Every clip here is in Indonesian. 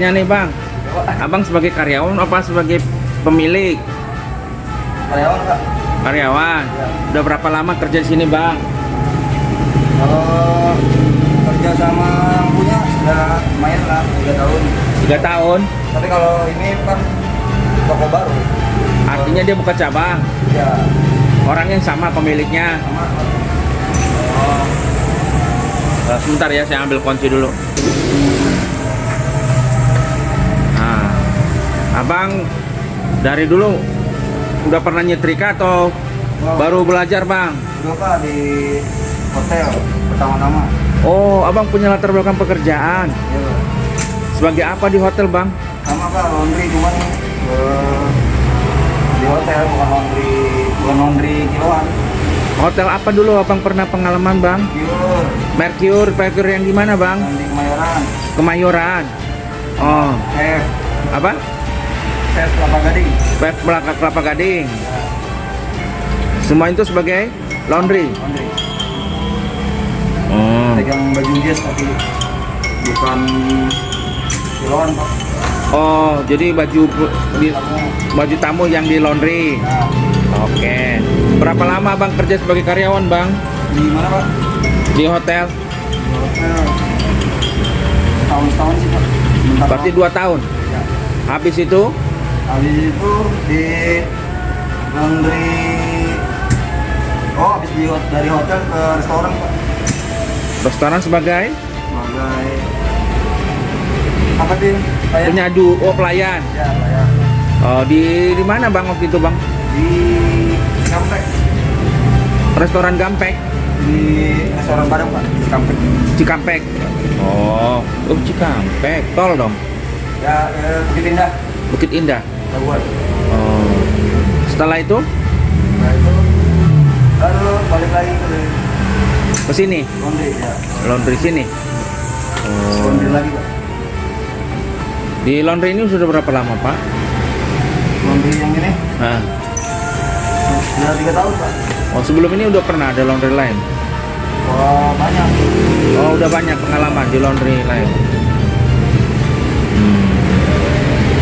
tanya nih bang, abang sebagai karyawan apa sebagai pemilik? Karyawan Pak. Karyawan. Ya. Udah berapa lama kerja di sini bang? Kalau kerja sama yang punya sudah lumayan lah, tiga tahun. Tiga tahun. Tapi kalau ini kan toko baru. Artinya dia buka cabang. Ya, Orang yang sama pemiliknya. sama. Oh. Sebentar ya, saya ambil kunci dulu. Abang dari dulu udah pernah nyetrika atau Oh, baru belajar bang? Udah Pak di hotel pertama-tama. Oh, abang punya latar belakang pekerjaan. Ya, Pak. Sebagai apa di hotel bang? sama Pak laundry cuman eh, di hotel bukan laundry bukan laundry kiloan. Hotel apa dulu abang pernah pengalaman bang? Pure Mercure, Mercure yang di mana bang? yang di Kemayoran. Kemayoran. Oh, Chef, apa? Chef Kelapa Gading. Pep belakang Kelapa Gading. Semua itu sebagai laundry. Laundry. Oh. Pegang baju jas tapi bukan kiloan Pak. Oh, jadi baju di- baju tamu yang di laundry. Nah, Oke. Berapa lama Bang kerja sebagai karyawan, Bang? di mana Pak? Di hotel? Di hotel. Tahun-tahun sih Pak. Berarti dua tahun. Ya. Habis itu Habis itu di laundry Oh, habis di dari hotel ke restoran, Pak. restoran sebagai Sebagai apa sih? Kayak penyadu, oh pelayan. Ya, kayak Oh, di di mana Bang waktu itu, Bang? di Cikampek. Restoran Gampek, Di restoran Padang, Pak. Di Cikampek. Cikampek. Oh, oh Cikampek, tol dong. Ya, eh, Bukit Indah. Bukit Indah. Oh. Setelah itu Nah, itu baru balik lagi ke ke sini, laundry, ya. laundry sini. Oh. Laundry lagi, Pak. Di laundry ini sudah berapa lama, Pak? Laundry yang ini Nah. sudah tiga tahun, Pak. Oh, sebelum ini udah pernah ada laundry lain. Wah, banyak. Oh, udah banyak pengalaman di laundry lain.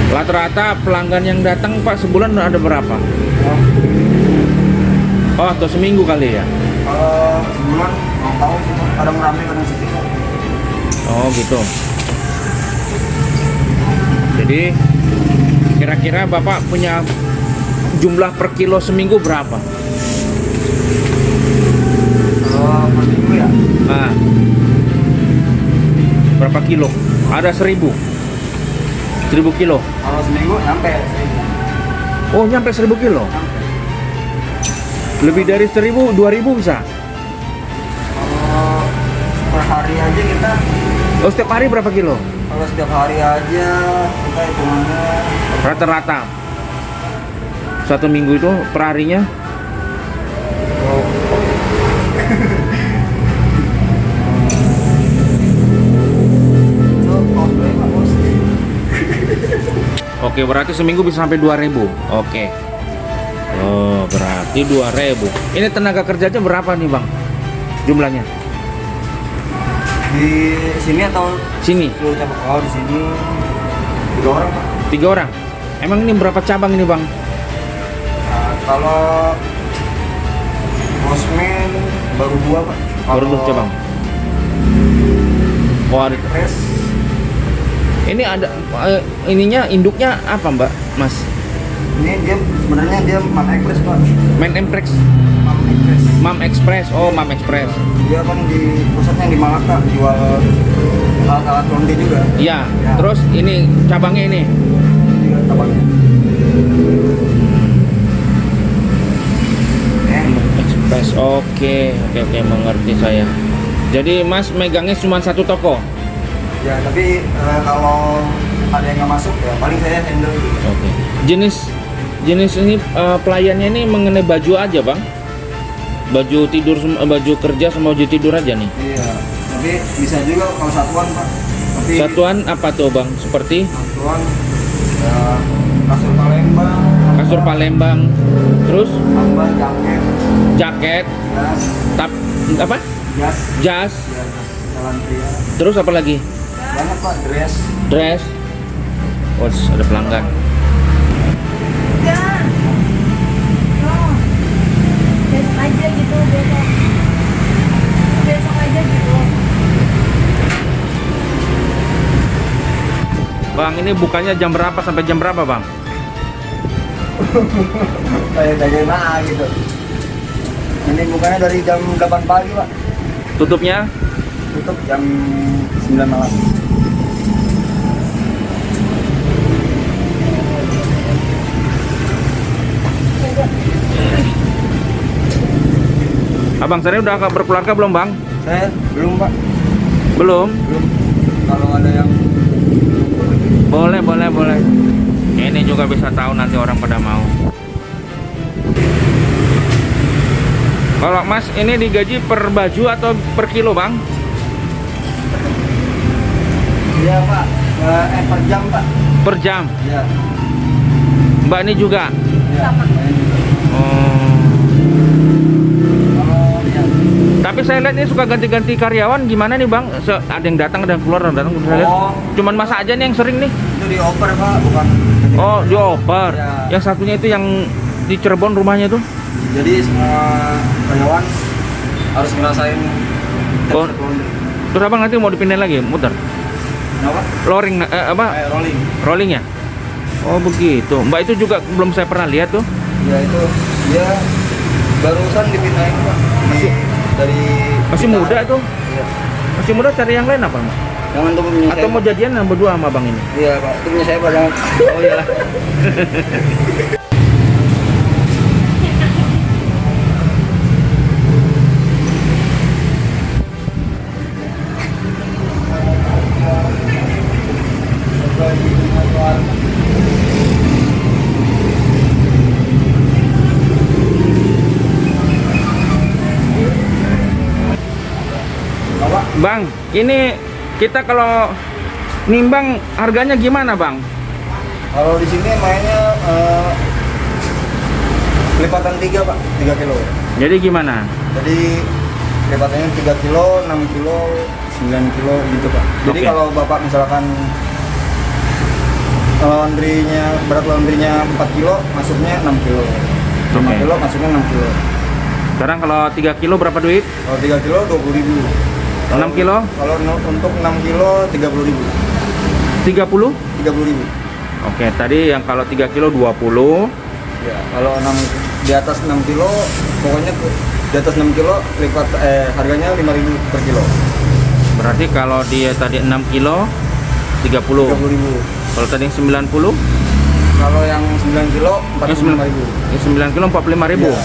Rata-rata pelanggan yang datang Pak sebulan ada berapa? Oh, Oh, atau seminggu kali ya? Kalau sebulan mau tahu kadang rame kadang sepi. Oh, gitu. Jadi kira-kira Bapak punya jumlah per kilo seminggu berapa? Kalau per minggu ya, Nah. Berapa kilo? Ada seribu. Seribu kilo. kalau seminggu nyampe seribu. Oh, nyampe seribu kilo. Nyampe. Lebih dari seribu, dua ribu bisa. Kalau per hari aja kita, Oh, setiap hari berapa kilo? kalau setiap hari aja kita hitungannya Rata-rata. Satu minggu itu per Oke, berarti seminggu bisa sampai 2000. Oke. Oh, berarti 2000. Ini tenaga kerjanya berapa nih, Bang? Jumlahnya? di sini atau Sini, oh di sini tiga orang Pak. tiga orang. Emang ini berapa cabang ini, Bang? Nah, kalau bosman baru dua pak Baru dua cabang. Oh, ada. Res Ini ada eh, ininya induknya apa, Mbak? Mas? ini dia sebenarnya dia Mam Express pak Main Emprex, Mam Express Mam Express. Oh, Mam Express. dia kan di pusatnya di Malaka jual alat-alat laundry juga Iya. Ya. Terus ini cabangnya ini. juga tabaknya eh Express. Oke, oke, oke, mengerti saya. Jadi Mas megangnya cuma satu toko. Ya tapi eh, kalau ada yang nggak masuk ya paling saya handle gitu Oke. Jenis jenis ini eh, pelayannya ini mengenai baju aja, Bang. Baju tidur eh, baju kerja sama baju tidur aja nih. iya tapi bisa juga kalau satuan pak tapi Satuan apa tuh, Bang? Seperti satuan ya kasur Palembang kasur Palembang. Terus tambah jaket jaket, jas tap apa? jas Jas. ya jas jalan pria Terus apa lagi? Banyak pak dress Dress. Oh, ada pelanggan. Enggak. Oh. Besok aja gitu, besok. Besok aja gitu. Bang, ini bukannya jam berapa sampai jam berapa, Bang? Kayak bagaimana gitu. Ini bukannya dari jam 8 pagi, Pak. Tutupnya Tutup jam 9 malam. Abang saya udah berkeluarga belum, Bang? Saya belum, Pak. Belum. Belum. Kalau ada yang Boleh, boleh, boleh. Ini juga bisa tahu nanti orang pada mau. Kalau Mas ini digaji per baju atau per kilo, Bang? Iya, Pak. Eh, eh, per jam, Pak. Per jam. Iya. Mbak ini juga. Iya. Sama. Oh. Kalau iya. Tapi saya lihat ini suka ganti-ganti karyawan gimana nih, Bang? Se- ada yang datang, ada yang keluar, ada yang datang. Saya lihat. Oh. Cuman masa aja nih yang sering nih. Itu dioper, Pak, bukan Oh, dioper. Iya. Yang satunya itu yang di Cirebon rumahnya tuh. Jadi semua karyawan harus ngerasain Oh. Terus abang nanti mau dipindahin lagi, muter. Kenapa? Loring, eh, apa? Eh, rolling. Rolling ya? Oh begitu. Mbak itu juga belum saya pernah lihat tuh. Ya itu dia barusan dipindahin pak. Masih dari Masih kita- muda tuh. Iya. Masih muda cari yang lain apa? Mas? Jangan tuh punya Atau saya. mau jadian sama berdua sama abang ini? Iya pak, itu punya saya pak. Jangan. Oh iyalah. Bang, ini kita kalau nimbang harganya gimana bang? Kalau di sini mainnya eh, lipatan tiga pak, tiga kilo. Jadi gimana? Jadi lipatannya 3 kilo, 6 kilo, 9 kilo gitu pak. Jadi Oke. kalau bapak misalkan laundrynya berat laundrynya 4 kilo, masuknya 6 kilo. 5 Oke. kilo masuknya 6 kilo. Sekarang kalau 3 kilo berapa duit? Kalau 3 kilo 20 ribu. 6 kilo? Kalau untuk 6 kilo 30 ribu. 30? 30 ribu. Oke, tadi yang kalau 3 kilo 20 Ya, kalau 6 di atas 6 kilo pokoknya di atas 6 kilo lipat eh harganya 5 ribu per kilo. Berarti kalau dia tadi 6 kilo 30 30 ribu. Kalau tadi yang 90 Kalau yang 9 kilo Yang 45 ribu. Yang 9 kilo 45 ribu Iya.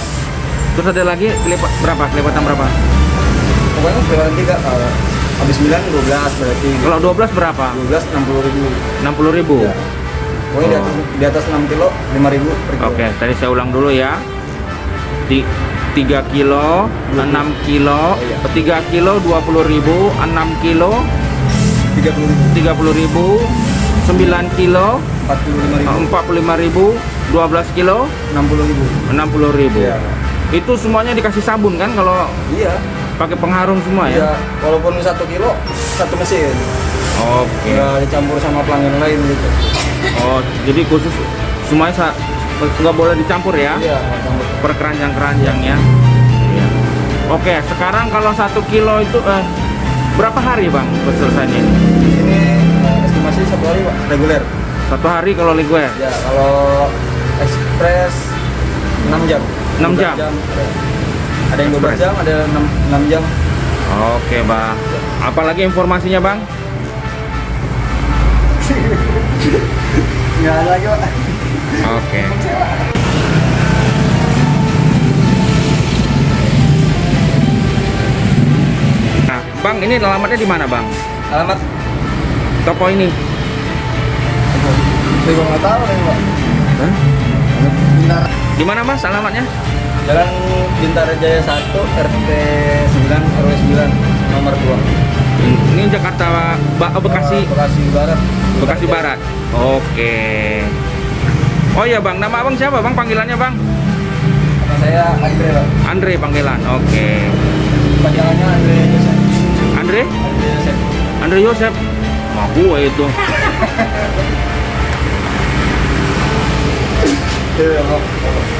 Terus ada lagi kelipat berapa? Kelipatan berapa? Pokoknya kelihatan tiga kalau habis 9 12 berarti. Kalau 12 berapa? 12 60 ribu. 60 ribu Ya. Pokoknya di, atas, di atas 6 kilo 5 ribu per kilo. Oke, tadi saya ulang dulu ya. Di 3 kilo, 6 kilo, iya. 3 kilo 20 ribu, 6 kilo 30 ribu. 30 ribu, 9 kilo 45 ribu. 45 ribu, 12 kilo 60 ribu. 60 ribu. Iya. Itu semuanya dikasih sabun kan kalau Iya. Pakai pengharum semua Iya. ya? Walaupun 1 kilo satu mesin. Oke. Nggak dicampur sama pelanggan lain gitu. Oh, jadi khusus semuanya nggak boleh dicampur ya? Iya, nggak campur. Per keranjang-keranjang ya. Iya. Oke, sekarang kalau satu kilo itu eh, berapa hari bang selesainya ini? Di sini eh, estimasi satu hari pak reguler. Satu hari kalau ligue. Ya kalau ekspres 6 jam. 6 jam? 12 ada. Yang 12 jam, ada 6, 6 jam. Oke bang. Apalagi informasinya bang? Nggak ada lagi pak. Oke. Nah, bang ini alamatnya di mana bang? Alamat Toko ini? saya nggak tahu nih pak. Di mana mas alamatnya? Jalan Bintara Jaya 1 RT 9 RW 9 nomor 2. Ini Jakarta ba oh, Bekasi. Uh, Bekasi Barat. Bekasi Barat. Oke. Oh ya Bang, nama Abang siapa Bang? Panggilannya Bang? Nama saya Andre Bang. Andre panggilan. Oke. Panggilannya Andre Andre? Andre Yosep. Andre Yosep. Mah ya itu. Iya, Tuh,